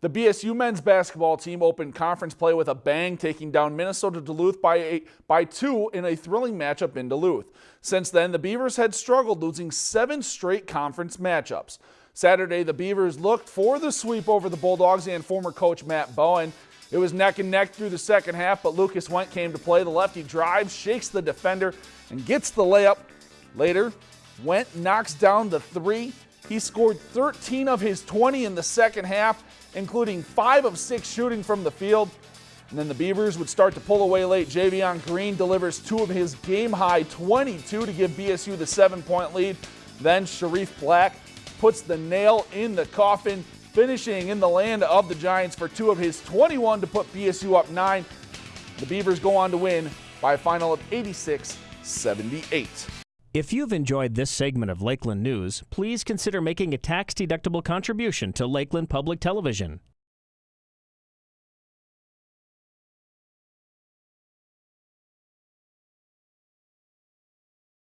The BSU men's basketball team opened conference play with a bang, taking down Minnesota Duluth by, a, by two in a thrilling matchup in Duluth. Since then, the Beavers had struggled, losing seven straight conference matchups. Saturday, the Beavers looked for the sweep over the Bulldogs and former coach Matt Bowen. It was neck and neck through the second half, but Lucas Went came to play. The lefty drives, shakes the defender, and gets the layup. Later, Went knocks down the three. He scored 13 of his 20 in the second half including five of six shooting from the field. And then the Beavers would start to pull away late. Javion Green delivers two of his game high 22 to give BSU the seven point lead. Then Sharif Black puts the nail in the coffin, finishing in the land of the Giants for two of his 21 to put BSU up nine. The Beavers go on to win by a final of 86 78. If you've enjoyed this segment of Lakeland News, please consider making a tax-deductible contribution to Lakeland Public Television.